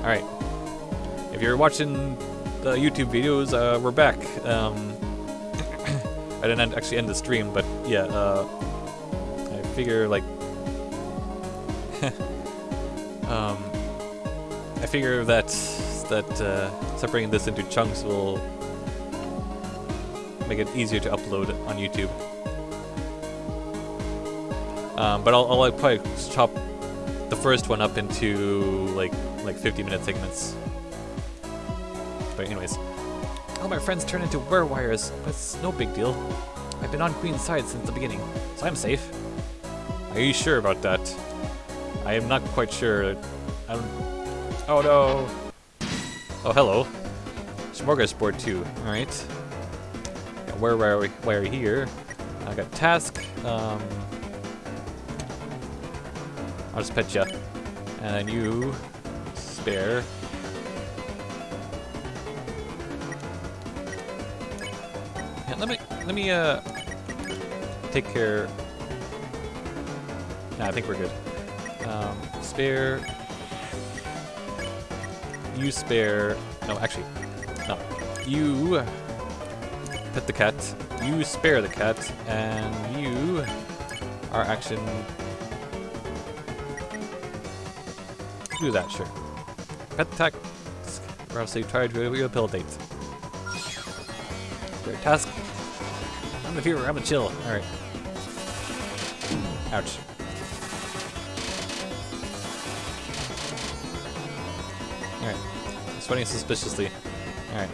Alright. If you're watching the YouTube videos, uh, we're back. Um, I didn't end, actually end the stream, but yeah, uh, I figure, like... um, I figure that, that uh, separating this into chunks will make it easier to upload on YouTube. Um, but I'll, I'll probably chop the first one up into like like 50 minute segments. But anyways, all my friends turn into wires, but it's no big deal. I've been on Queen's side since the beginning, so I'm safe. Are you sure about that? I am not quite sure. I don't... Oh no! Oh hello. Smorgasbord too. All right. Got where wire wire here. I got task. Um, I'll just pet you. And then you spare. Yeah, let me let me uh take care. Nah, I think we're good. Um, spare. You spare. No, actually, no. You pet the cat. You spare the cat, and you are action do that, sure. Pet task, or else you try to rehabilitate. Your task. I'm a fever, I'm a chill. Alright. Ouch. Alright. Sweating suspiciously. Alright.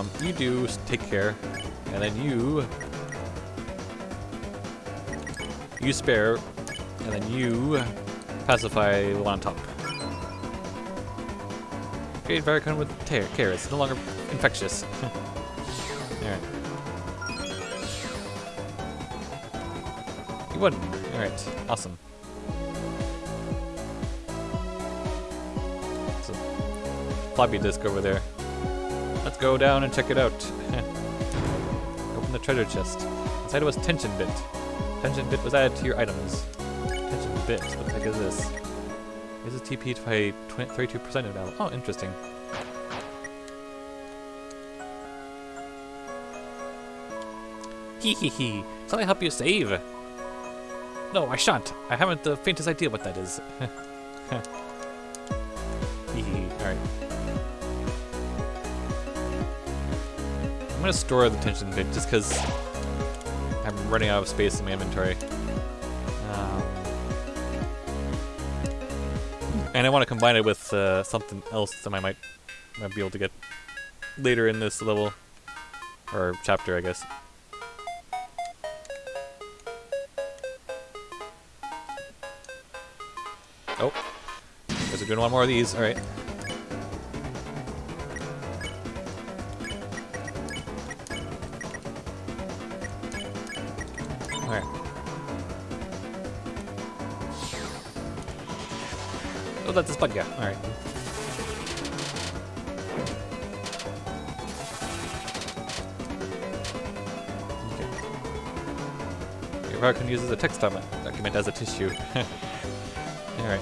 Um, you do take care, and then you you spare, and then you pacify the one on top. Create Varicon with care. It's no longer infectious. Alright. You won. Alright. Awesome. So, floppy disk over there. Let's go down and check it out. Open the treasure chest. Inside it was tension bit. Tension bit was added to your items. Tension bit. What the heck is this? Is a TP by 32% of now. Oh, interesting. Hee hee hee. Shall I help you save? No, I shan't. I haven't the faintest idea what that is. I'm gonna store the tension bit just because I'm running out of space in my inventory. Um, and I want to combine it with uh, something else that I might, might be able to get later in this level. Or chapter, I guess. Oh. Guess we're doing one more of these. Alright. Oh, that's a spud guy. Alright. Okay. Your can uses a text document as a tissue. Alright.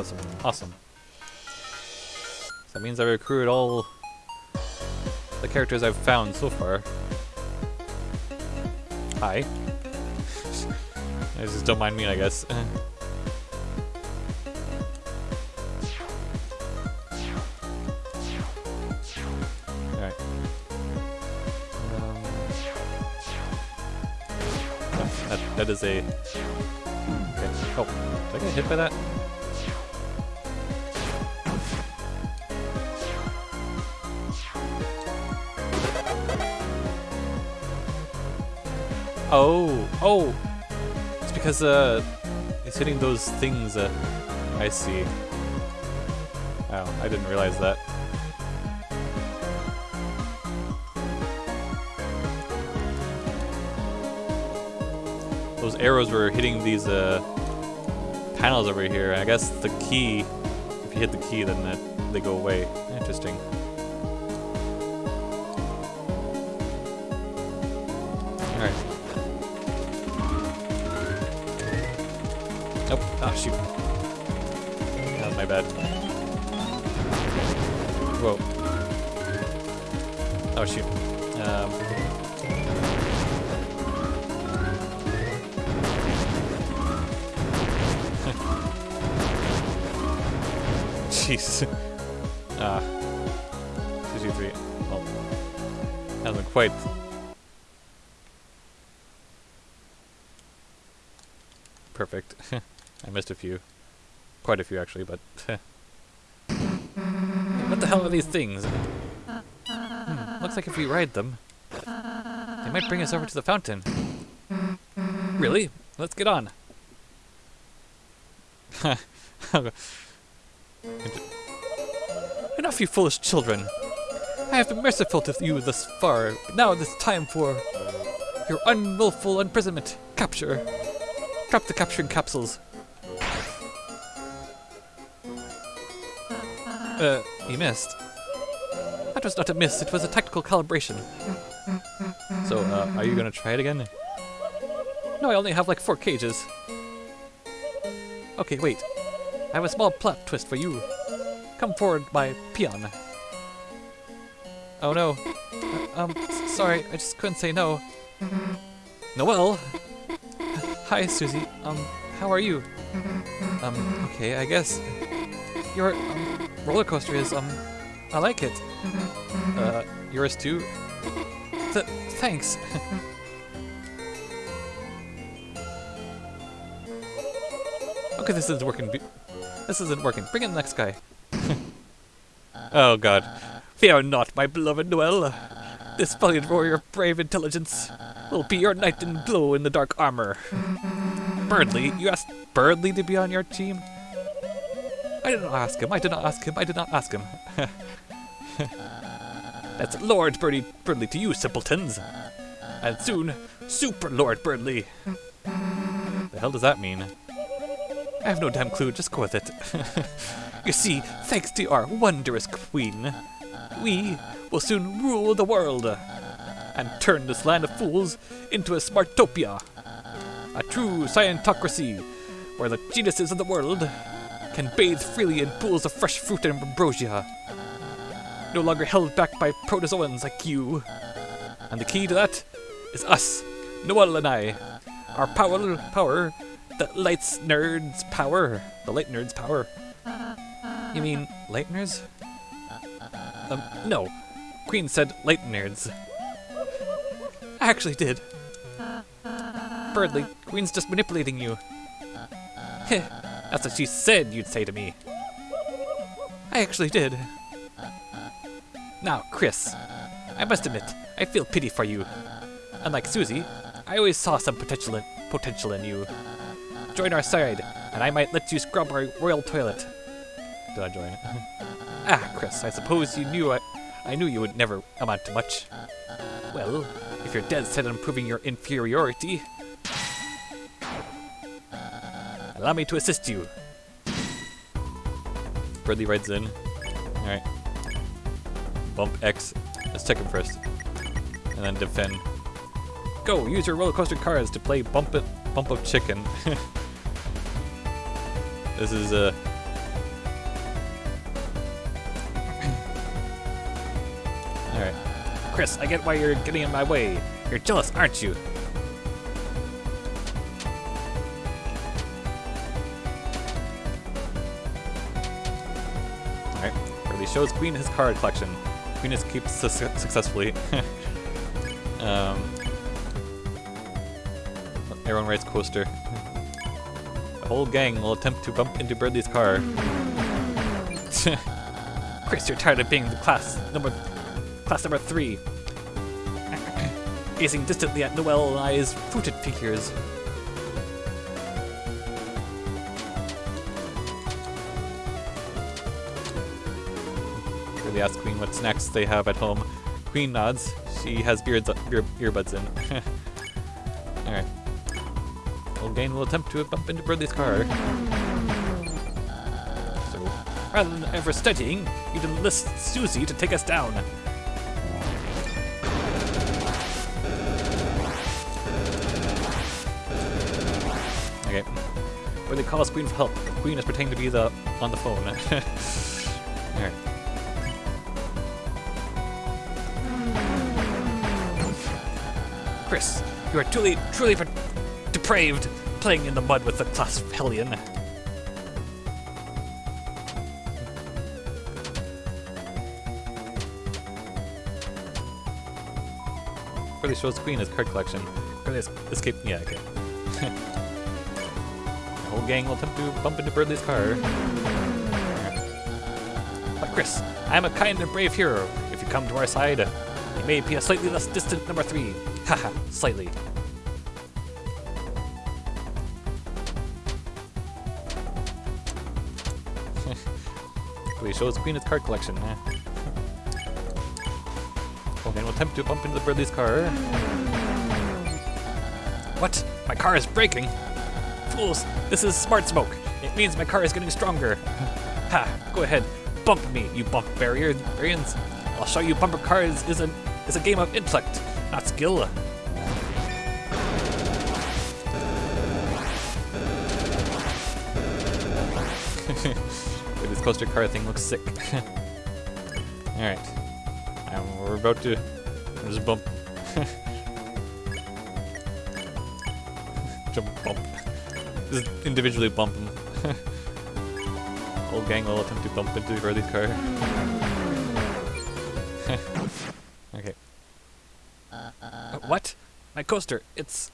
Awesome, awesome. So that means I've recruited all the characters I've found so far. Hi. I just don't mind me, I guess. Alright. Um, that, that is a... Okay. Oh, did I get hit by that? Oh, oh! It's because uh, it's hitting those things I see. Oh, I didn't realize that. Those arrows were hitting these uh, panels over here. I guess the key, if you hit the key, then they go away. Interesting. Shoot. That was my bad. Whoa. Oh, shoot. Um, Jeez. Ah. Two, two, three. Well, hasn't quite. Perfect. I missed a few. Quite a few, actually, but... what the hell are these things? Hmm, looks like if we ride them, they might bring us over to the fountain. Really? Let's get on. Enough, you foolish children. I have been merciful to you thus far, but now it is time for your unwillful imprisonment. Capture. Drop the capturing capsules. Uh, you missed. That was not a miss, it was a tactical calibration. So, uh, are you gonna try it again? No, I only have like four cages. Okay, wait. I have a small plot twist for you. Come forward, my peon. Oh no. Uh, um, sorry, I just couldn't say no. Noelle? Hi, Susie. Um, how are you? Um, okay, I guess. Your um, roller coaster is, um, I like it. Uh, yours too? Th thanks. okay, this isn't working. This isn't working. Bring in the next guy. oh god. Fear not, my beloved Noelle. This valiant warrior of brave intelligence will be your knight in blue in the dark armor. Berdly, you asked Berdly to be on your team? I did not ask him, I did not ask him, I did not ask him. That's Lord Birdie Berdly to you, simpletons. And soon, Super Lord Berdly. The hell does that mean? I have no damn clue, just go with it. you see, thanks to our wondrous queen, we will soon rule the world and turn this land of fools into a smartopia. A true scientocracy where the geniuses of the world can bathe freely in pools of fresh fruit and ambrosia. No longer held back by protozoans like you. And the key to that is us, Noelle and I. Our power, power that lights nerds power. The light nerds power. You mean light nerds? Um, no. Queen said light nerds. I actually did. Berdly, Queen's just manipulating you. Heh, that's what she said you'd say to me. I actually did. Now, Kris, I must admit, I feel pity for you. Unlike Susie, I always saw some potential in, potential in you. Join our side, and I might let you scrub our royal toilet. Did I join? It? Ah, Kris, I suppose you knew I, I knew you would never amount to much. Well, if you're dead set on proving your inferiority, allow me to assist you. Berdly rides in. Alright. Bump X. Let's check him first. And then defend. Go! Use your roller coaster cards to play Bump It Bump Up Chicken. this is uh Alright. Kris, I get why you're getting in my way. You're jealous, aren't you? Shows Queen his card collection. Queen escapes su successfully. um, everyone writes coaster. The whole gang will attempt to bump into Berdly's car. Kris, you're tired of being the class number class number three. Gazing distantly at Noelle and I's fruited figures. Really ask Queen what snacks they have at home. Queen nods. She has beards, ear, earbuds in. Alright. Old Gain will attempt to bump into Bradley's car. So, rather than ever studying, you'd enlist Susie to take us down. Okay. Where they call us Queen for help. Queen is pretending to be the on the phone. Kris, you are truly, truly depraved, playing in the mud with the class hellion. Really shows Queen his card collection. Really escape. Yeah, okay. the whole gang will attempt to bump into Bradley's car. But Kris, I am a kind and brave hero. If you come to our side, you may be a slightly less distant number three. Haha, slightly. Really shows Queen his card collection. Eh? Okay, we'll attempt to bump into the Bradley's car. What? My car is braking? Fools, this is smart smoke. It means my car is getting stronger. ha, go ahead, bump me, you bump barrier barriers. I'll show you bumper cars is a is a game of intellect, not skill. this coaster car thing looks sick. Alright. And um, we're about to just bump. Jump bump. Just individually bump them. Whole gang will attempt to bump into Burley's car. okay. Uh, what? My coaster, it's...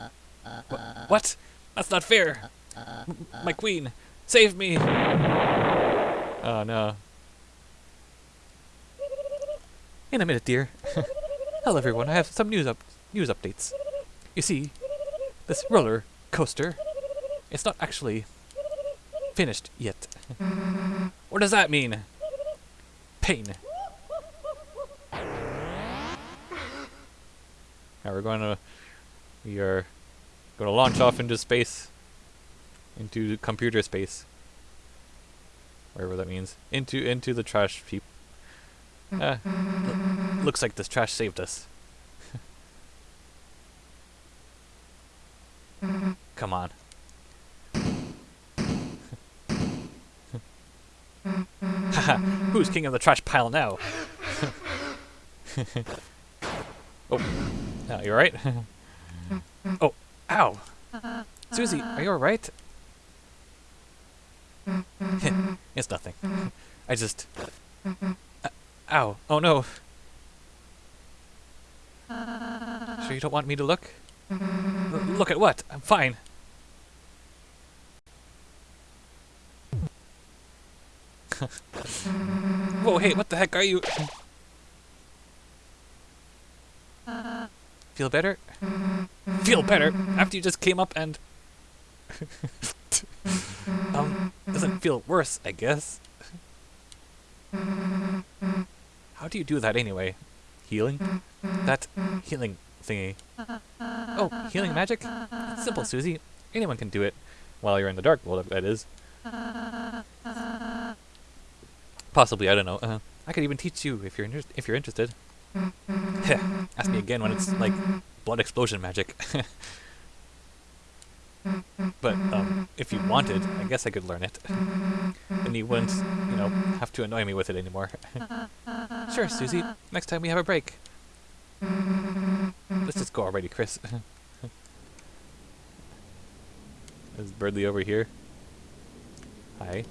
Wh- what? That's not fair! M- my queen, save me! Oh no. In a minute, dear. Hello, everyone. I have some news up news updates. You see, this roller coaster, it's not actually finished yet. what does that mean? Pain. Now we're going to we are going to launch off into space, into computer space, whatever that means, into into the trash heap. Uh, looks like this trash saved us. Come on. Haha, who's king of the trash pile now? oh, no, you alright? oh, ow! Susie, are you alright? it's nothing. I just... Uh, ow, oh no. Sure you don't want me to look? L look at what? I'm fine. Whoa, hey, what the heck are you? Feel better? Feel better? After you just came up and... um, doesn't feel worse, I guess. How do you do that anyway? Healing? That healing thingy. Oh, healing magic? It's simple, Susie. Anyone can do it. While you're in the dark world, that is. Possibly, I don't know. Uh, I could even teach you if you're if you're interested. Ask me again when it's like blood explosion magic. but um, if you wanted, I guess I could learn it. and you wouldn't, you know, have to annoy me with it anymore. sure, Susie. Next time we have a break. Let's just go already, Kris. Is Berdly over here? Hi.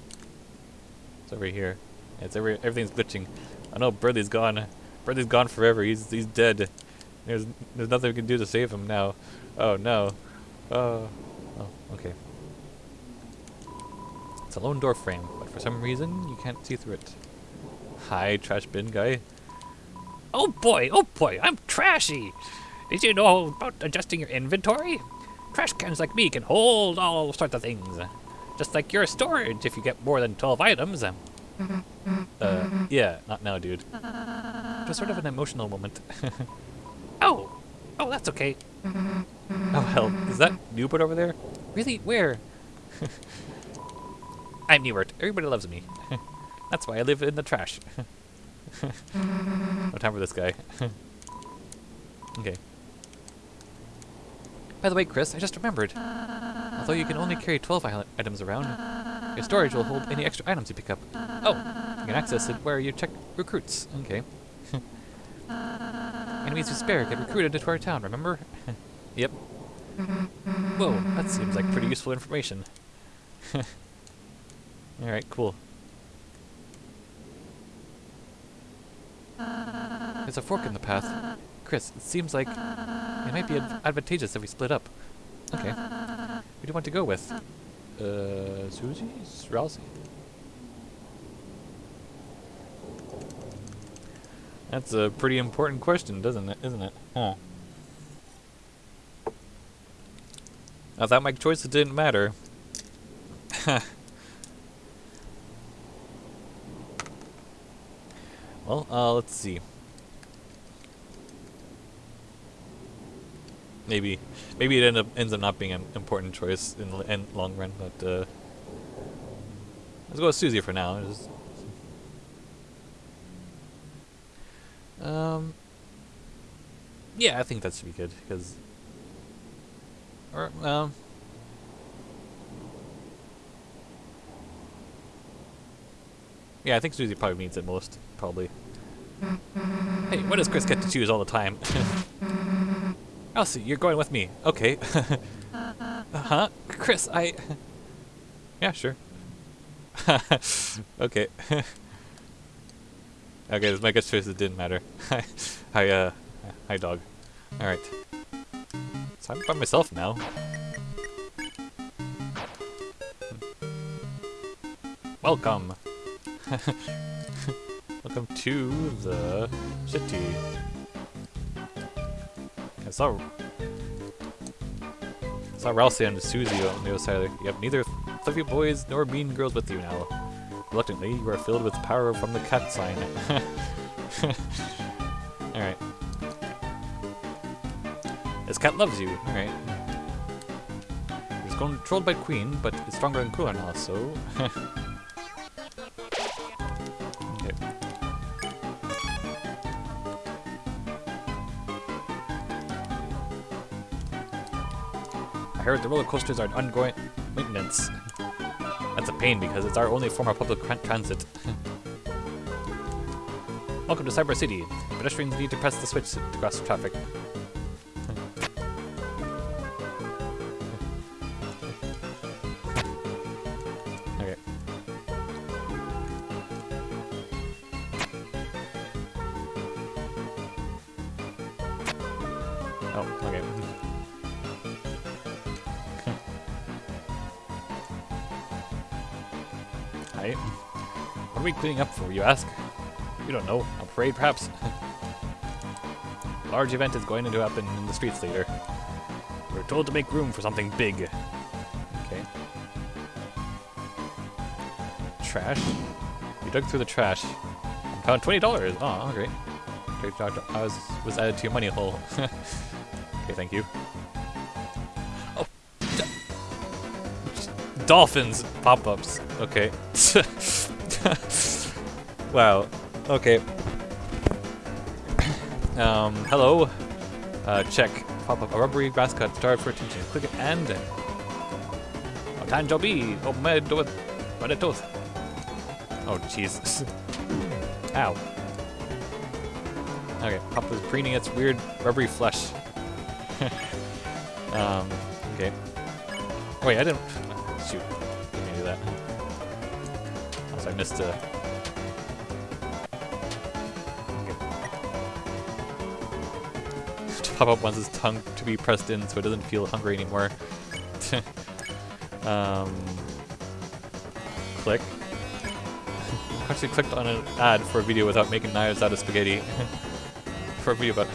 It's over here. It's every everything's glitching. I know Berdly's gone. Berdly's gone forever. He's he's dead. There's there's nothing we can do to save him now. Oh no. Oh. Oh. Okay. It's a lone door frame, but for some reason you can't see through it. Hi, trash bin guy. Oh boy, oh boy, I'm trashy. Did you know about adjusting your inventory? Trash cans like me can hold all sorts of things. Just like your storage if you get more than 12 items. Uh, yeah, not now, dude. Just sort of an emotional moment. Oh, oh, that's okay. Oh hell, is that Nubert over there? Really? Where? I'm Nubert. Everybody loves me. That's why I live in the trash. no time for this guy. okay. By the way, Kris, I just remembered. Although you can only carry 12 items around, your storage will hold any extra items you pick up. Oh, you can access it where you check recruits. Okay. Enemies who spare get recruited into our town, remember? yep. Whoa, that seems like pretty useful information. Alright, cool. There's a fork in the path. Kris, it seems like it might be ad advantageous if we split up. Okay. Who do you want to go with? Uh, Susie? Ralsei? That's a pretty important question, doesn't it? Isn't it? Huh. I thought my choices didn't matter. well, uh, let's see. Maybe, maybe it end up ends up not being an important choice in the end long run, but uh, let's go with Susie for now. Just um, yeah, I think that should be good because, or um. Yeah, I think Susie probably means it most, probably. Hey, what does Kris get to choose all the time? Elsie, you're going with me. Okay. uh-huh. Kris, I... yeah, sure. okay. okay, this my guess it didn't matter. hi, uh... Hi, dog. Alright. So I'm by myself now. Welcome. Welcome to the city. I saw I saw Ralsei and Susie on the other side. You have neither fluffy boys nor mean girls with you now. Reluctantly, you are filled with power from the cat sign. Alright. This cat loves you. Alright. It's controlled by Queen, but it's stronger than cooler now, so... heard the roller coasters are ongoing maintenance. That's a pain because it's our only form of public transit. Welcome to Cyber City. Pedestrians need to press the switch to cross traffic. Up for, you ask? You don't know. A parade, perhaps? A large event is going to happen in the streets later. We're told to make room for something big. Okay. Trash? You dug through the trash. and Found twenty dollars. Ah, oh, great. I was was added to your money hole. okay, thank you. Oh, dolphins pop-ups. Okay. wow. Okay. Um, hello. Uh, check. Pop up a rubbery mascot starved for attention. Click it and. Madetos. Oh, my with Oh jeez. Ow. Okay, Pop is preening its weird rubbery flesh. um, okay. Wait, I didn't. Shoot. Didn't do that. Also, I missed a. Pop-Up wants his tongue to be pressed in so it doesn't feel hungry anymore. um, click. Actually clicked on an ad for a video without making knives out of spaghetti. for a video about...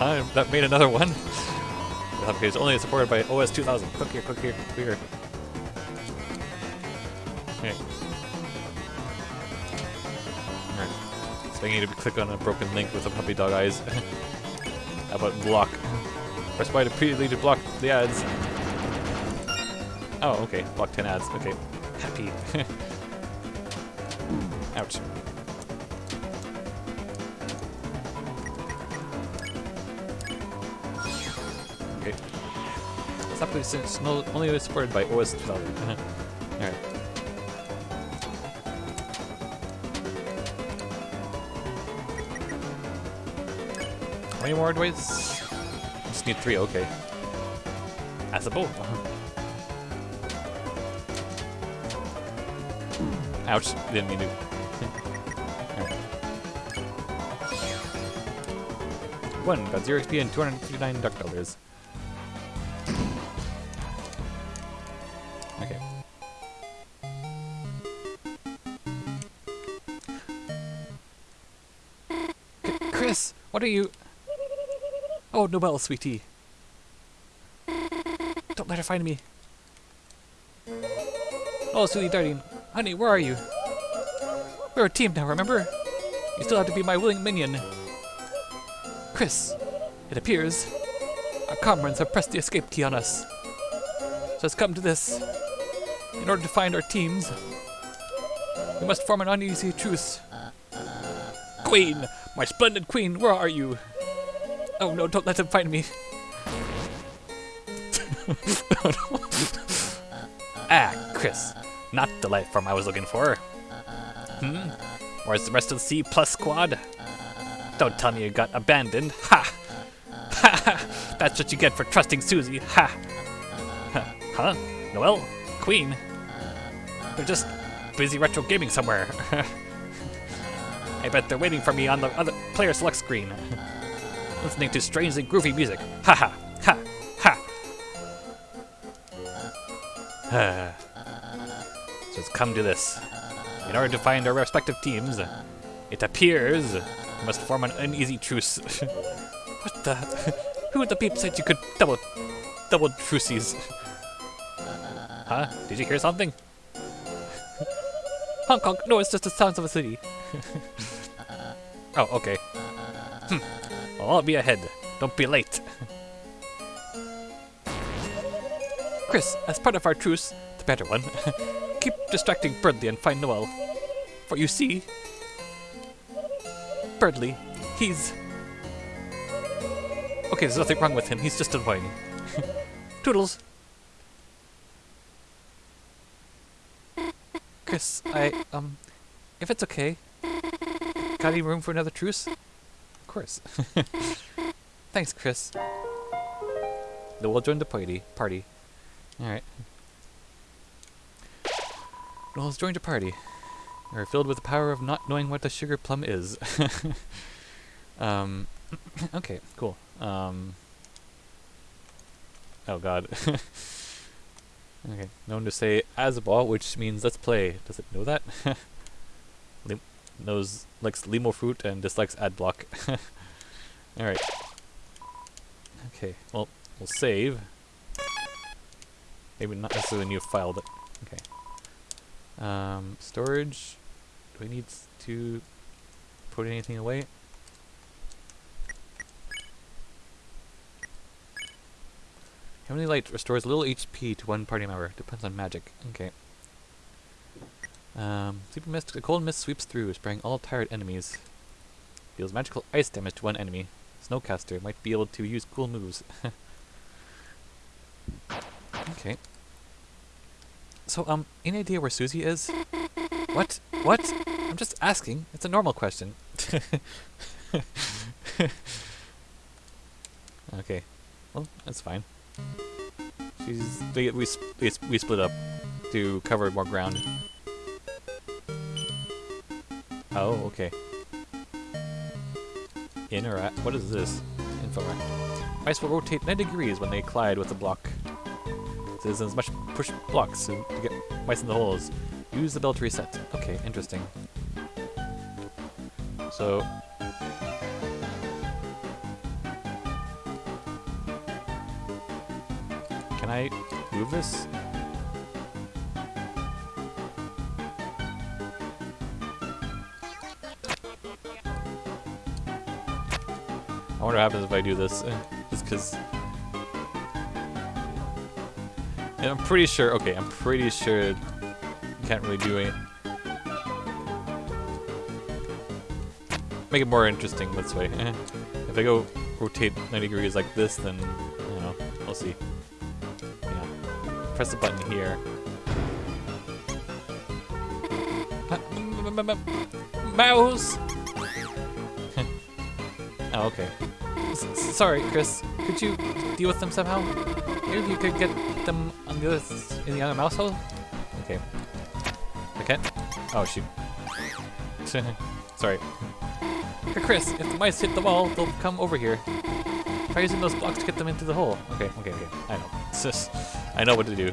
I- that made another one. Okay, it's only supported by OS 2000. Click here, click here, click here. Okay. Alright. So I need to click on a broken link with a puppy dog eyes. About block? Press Y to repeatedly to block the ads. Oh, okay. Block 10 ads. Okay. Happy. Ouch. Okay. Stop since no, only supported by OS 2000. Alright. How many more do I Just need three, okay. As a bow. Ouch, didn't mean to. One, got zero XP and 259 duck dollars. Okay. C- Kris, what are you? Oh, Nobel, sweetie. Don't let her find me. Oh, sweetie darling. Honey, where are you? We're a team now, remember? You still have to be my willing minion. Kris, it appears our comrades have pressed the escape key on us. So it's come to this. In order to find our teams, we must form an uneasy truce. Queen! My splendid queen, where are you? Oh no, don't let them find me. ah, Kris. Not the life form I was looking for. Hmm? Where's the rest of the C plus squad? Don't tell me you got abandoned. Ha! Ha ha! That's what you get for trusting Susie. Ha! Ha. Huh? Noelle? Queen? They're just busy retro gaming somewhere. I bet they're waiting for me on the other player select screen. Listening to strangely groovy music. Ha ha! Ha! Ha! so it's come to this. In order to find our respective teams, it appears we must form an uneasy truce. what the? Who the peep said you could double, double truces? Huh? Did you hear something? honk honk. No, it's just the sounds of a city. oh, okay. Hmm. I'll be ahead. Don't be late. Kris, as part of our truce, the better one, keep distracting Berdly and find Noelle. For you see, Berdly, he's. Okay, there's nothing wrong with him, he's just annoying. Toodles! Kris, I, um, if it's okay, got any room for another truce? Of course. Thanks, Kris. Then we'll join the party. Party. Alright. Noelle's joined a party. We're filled with the power of not knowing what a sugar plum is. um, okay, cool. Um, oh god. okay, known to say Azabal, which means let's play. Does it know that? Knows likes limo fruit and dislikes ad block. Alright. Okay, well, we'll save. Maybe not necessarily a new file, but okay. Um, storage. Do we need to put anything away? Heavenly Light restores little HP to one party member. Depends on magic. Okay. Um, Sleepy Mist. A cold mist sweeps through, spraying all tired enemies. Deals magical ice damage to one enemy. Snowcaster might be able to use cool moves. okay. So, um, any idea where Susie is? What? What? I'm just asking. It's a normal question. okay. Well, that's fine. She's we, we, we split up to cover more ground. Oh, okay. In or at? What is this? Info. Ice will rotate 90 degrees when they collide with a block. Citizens must push blocks to get mice in the holes. Use the bell to reset. Okay, interesting. So. Can I move this? I wonder what happens if I do this. Uh, Just because And I'm pretty sure, okay, I'm pretty sure you can't really do it. Make it more interesting this way. if I go rotate 90 degrees like this, then, you know, we'll see. Yeah. Press the button here. Mouse! oh, okay. Sorry, Kris. Could you deal with them somehow? Maybe you could get them on the other in the other mouse hole? Okay. I can't? Oh, shoot. sorry. Hey, Kris, if the mice hit the wall, they'll come over here. Try using those blocks to get them into the hole. Okay, okay, okay. I know. It's just, I know what to do.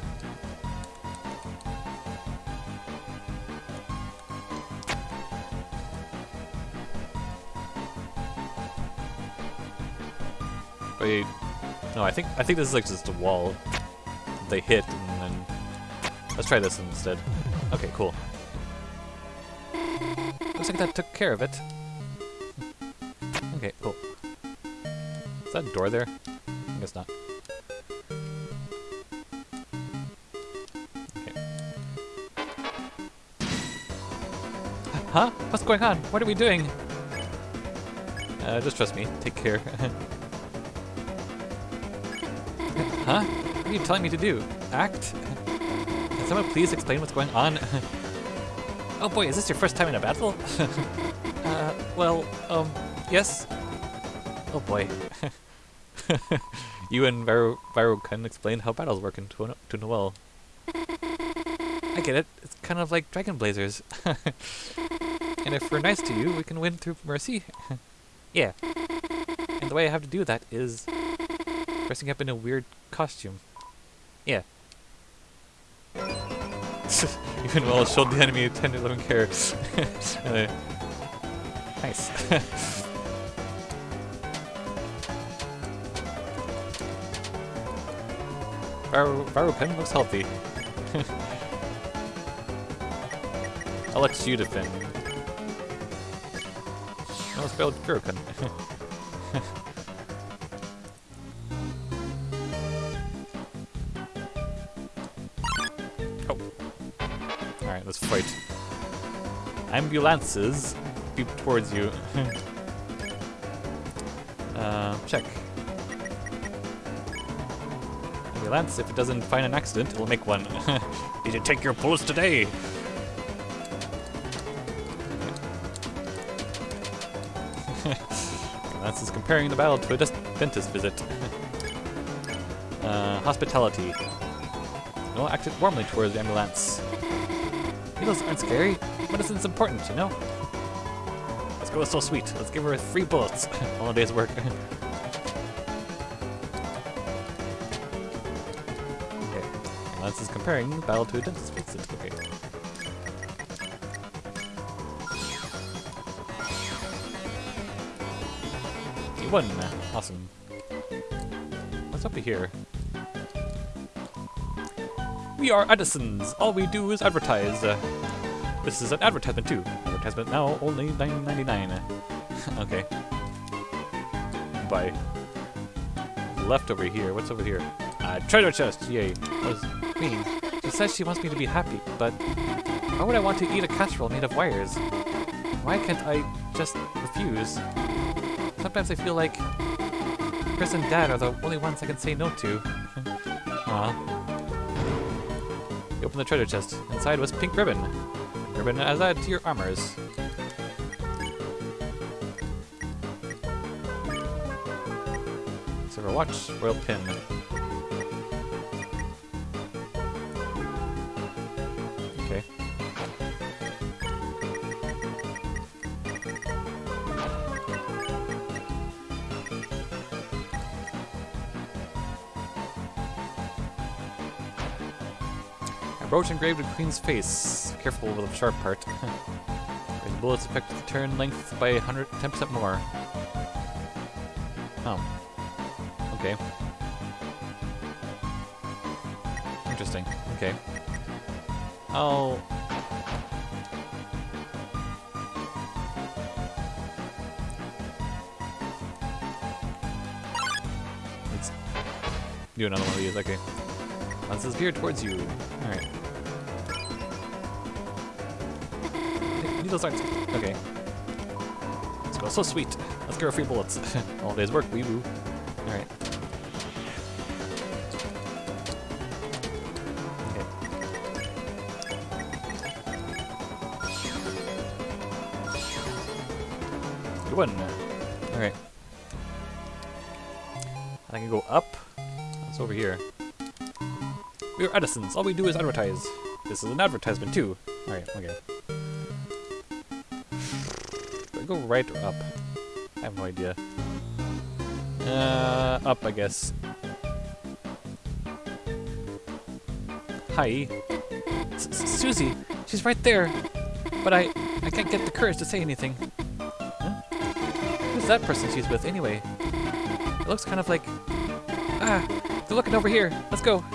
I think I think this is like just a wall. They hit and then let's try this instead. Okay, cool. Looks like that took care of it. Okay, cool. Is that a door there? I guess not. Okay. Huh? What's going on? What are we doing? Uh, just trust me. Take care. Huh? What are you telling me to do? Act? Can someone please explain what's going on? oh boy, is this your first time in a battle? uh, well, um, yes. Oh boy. you and Varo can explain how battles work in to, to Noelle. I get it. It's kind of like Dragon Blazers. and if we're nice to you, we can win through mercy. yeah. And the way I have to do that is dressing up in a weird costume. Yeah. Even while it showed the enemy 10 to 11 carrots. uh, nice. Varo, Pen looks healthy. I'll let you defend. It's failed Kuroken. Ambulances beep towards you. uh, check. Ambulance, if it doesn't find an accident, it'll make one. Did you take your pulse today? Ambulance is comparing the battle to a dentist visit. uh, hospitality. No, acted warmly towards the ambulance. Needles aren't scary. But medicine's important, you know? Let's go with So Sweet. Let's give her three bullets. All day's work. okay. Lance is comparing battle to a dentist visit. Okay. You won. Awesome. What's up here? We are Addisons. All we do is advertise. Uh, this is an advertisement too. Advertisement now only $9.99. okay. Bye. Left over here. What's over here? Uh, treasure chest. Yay. Was Queen. She says she wants me to be happy, but why would I want to eat a casserole made of wires? Why can't I just refuse? Sometimes I feel like Kris and Dad are the only ones I can say no to. Aw. You open the treasure chest. Inside was pink ribbon. Ribbon as added to your armors. Silver watch, royal pin. Engraved with Queen's face. Careful with the sharp part. the bullets affect the turn length by 110% more. Oh. Okay. Interesting. Okay. Oh. Let's do another one of these. Okay. His beard towards you. Alright. Needles aren't... Okay. Let's go. So sweet. Let's get our free bullets. All day's work, wee woo. Alright. Okay. Good one. Alright. I can go up. It's over here. We're Addisons. All we do is advertise. This is an advertisement too. Alright, okay. Go right or up? I have no idea. Uh, up, I guess. Hi. Susie, she's right there. But I, I can't get the courage to say anything. Huh? Who's that person she's with anyway? It looks kind of like... Ah, they're looking over here. Let's go.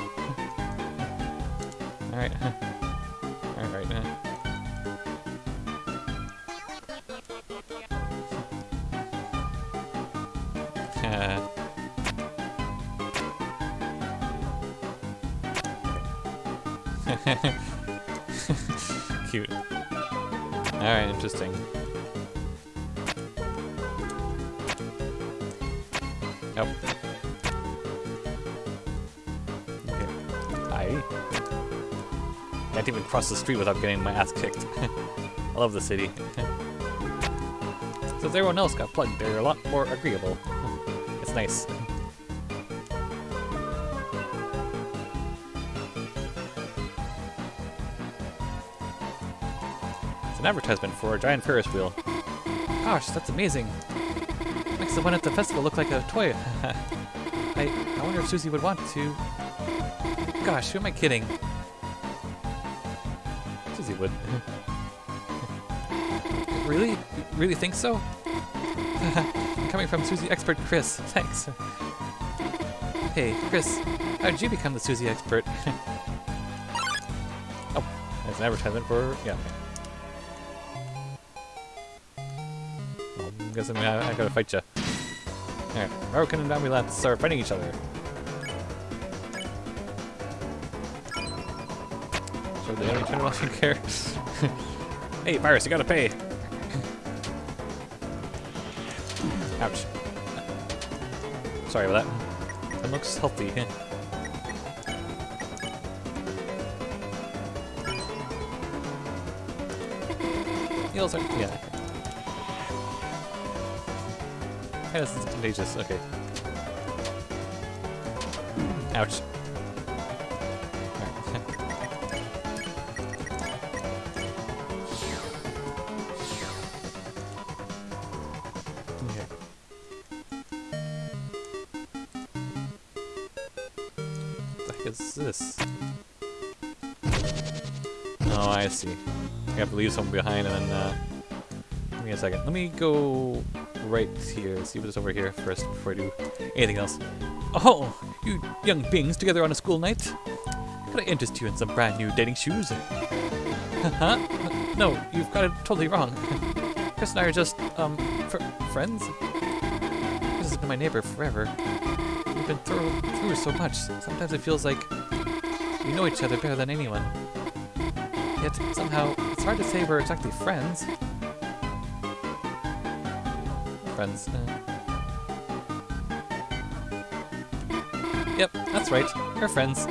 Nope. Okay. I can't even cross the street without getting my ass kicked. I love the city. Since everyone else got plugged, they're a lot more agreeable. it's nice. It's an advertisement for a giant Ferris wheel. Gosh, that's amazing. Makes the one at the festival look like a toy. I, I wonder if Susie would want to. Gosh, who am I kidding? Susie would. really? You really think so? Coming from Susie expert Kris. Thanks. Hey, Kris, how did you become the Susie expert? oh, there's an advertisement for yeah. I'm guessing I, I gotta fight you. Alright, American and ambulance are fighting each other. So the enemy turned off and care. hey, virus, you gotta pay. Ouch. Sorry about that. That looks healthy. Heals are yeah. This is contagious. Okay. Ouch. This? Oh, I see. I have to leave someone behind and then, uh... Give me a second. Let me go right here. See what's over here first before I do anything else. Oh, you young beings together on a school night? Could I interest you in some brand new dating shoes? huh? No, you've got it totally wrong. Kris and I are just, um, fr friends? Kris has been my neighbor forever. We've been through, through so much. Sometimes it feels like we know each other better than anyone. Yet, somehow, it's hard to say we're exactly friends. Friends. Uh. Yep, that's right. We're friends.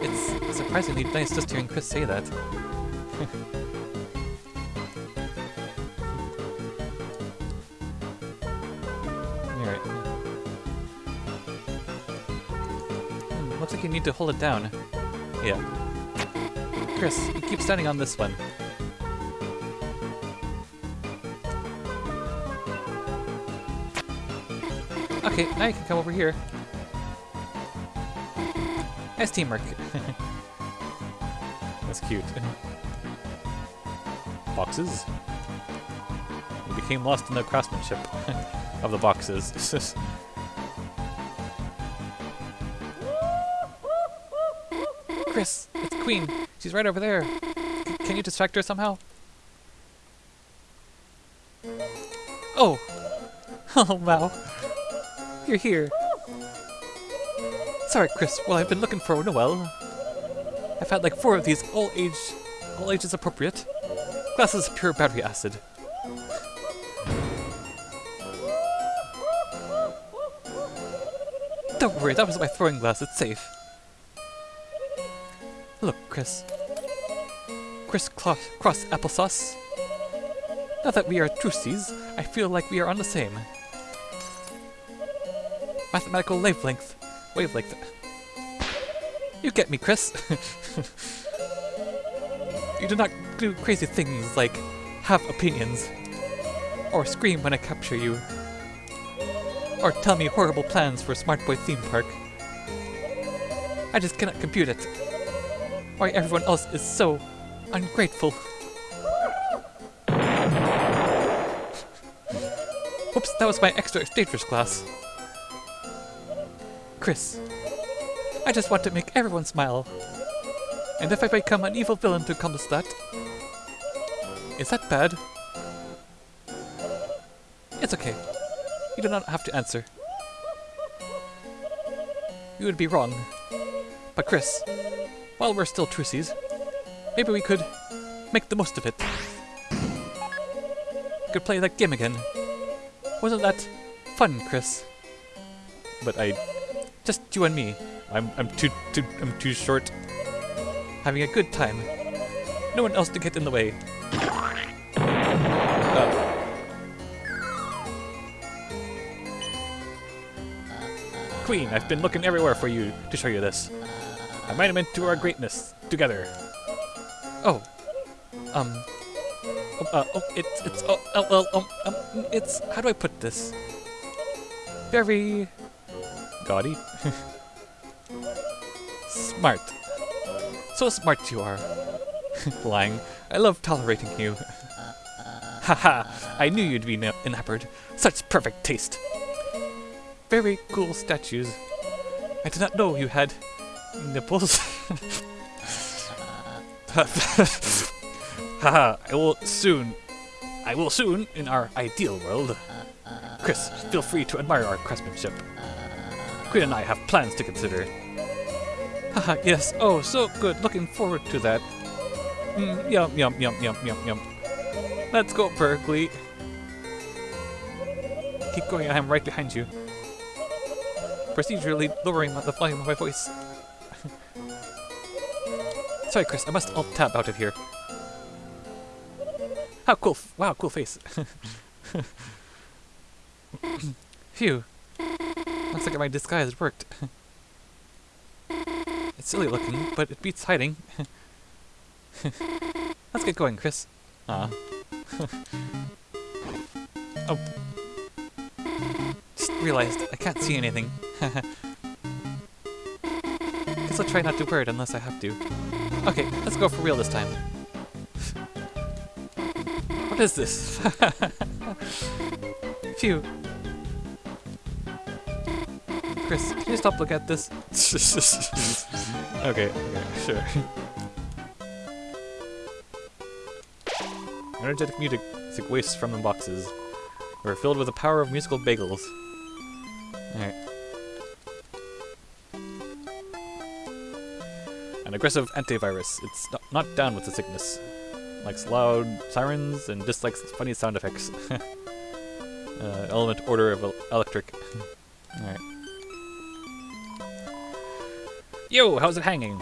it's surprisingly nice just hearing Kris say that. Alright. Hmm, looks like you need to hold it down. Yeah. Kris, keep standing on this one. Okay, now you can come over here. Nice teamwork. That's cute. Boxes? We became lost in the craftsmanship of the boxes. Kris, it's Queen. She's right over there. C can you distract her somehow? Oh! Oh, wow. You're here. Sorry, Kris. Well, I've been looking for Noelle. I've had like four of these, all age, all ages appropriate. Glasses of pure battery acid. Don't worry, that was my throwing glass, it's safe. Look, Kris. Kris Cross Applesauce. Now that we are trucies, I feel like we are on the same. Mathematical wavelength. Wavelength. You get me, Kris. you do not do crazy things like have opinions, or scream when I capture you, or tell me horrible plans for Smart Boy Theme Park. I just cannot compute it. Why everyone else is so ungrateful. Oops, that was my extra dangerous class. Kris, I just want to make everyone smile. And if I become an evil villain to accomplish that, is that bad? It's okay. You do not have to answer. You would be wrong. But Kris, while we're still trucies, maybe we could make the most of it. Could play that game again. Wasn't that fun, Kris? But I, just you and me. I'm I'm too too I'm too short. Having a good time. No one else to get in the way. Uh, Queen, I've been looking everywhere for you to show you this. I might have meant to our greatness together. Oh, um, um, uh, oh, it's it's oh, oh, oh, um, um, it's how do I put this? Very gaudy, smart. So smart you are. Lying. I love tolerating you. Haha, I knew you'd be enamored. Such perfect taste. Very cool statues. I did not know you had nipples. Haha, I will soon. I will soon in our ideal world. Kris, feel free to admire our craftsmanship. Queen and I have plans to consider. Haha, yes, oh, so good. Looking forward to that. Mm, yum, yum, yum, yum, yum, yum. Let's go, Berdly. Keep going, I am right behind you. Procedurally lowering the volume of my voice. Sorry, Kris, I must alt-tab out of here. How cool! wow, cool face. Phew. Looks like my disguise worked. it's silly looking, but it beats hiding. Let's get going, Kris. Ah. oh. Just realized I can't see anything. Guess I'll try not to it unless I have to. Okay, let's go for real this time. What is this? Phew. Kris, can you stop looking at this? okay, okay, sure. Energetic music wastes from the boxes. We're filled with the power of musical bagels. Alright. An aggressive antivirus. It's not, not down with the sickness. Likes loud sirens and dislikes funny sound effects. uh, element order of electric. Alright. Yo, how's it hanging?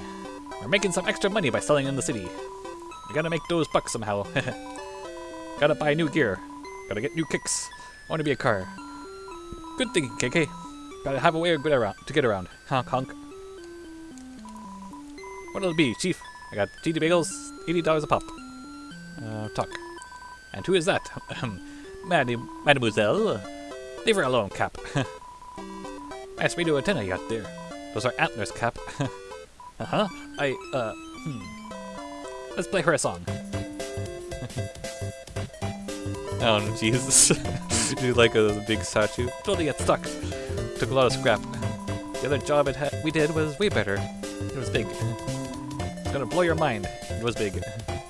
We're making some extra money by selling in the city. We gotta make those bucks somehow. gotta buy new gear. Gotta get new kicks. Wanna be a car. Good thinking, KK. Gotta have a way to get around. To get around. Honk honk. What'll it be, Chief? I got GD bagels, $80 a pop. Uh, talk. And who is that? Maddy, Mademoiselle? Leave her alone, Cap. nice radio antenna you got there. Those are antlers, Cap. uh-huh. I, uh, hmm. Let's play her a song. oh, Jesus. Do you like a big statue. Totally get stuck. Took a lot of scrap. The other job it we did was way better. It was big. It's gonna blow your mind. It was big.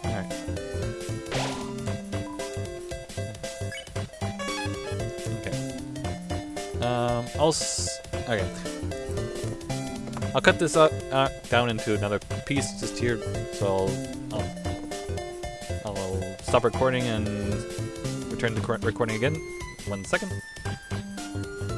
Alright. Okay. Um, I'll s okay. I'll cut this up uh, down into another piece just here, so I'll, um, I'll stop recording and return to recording again. One second.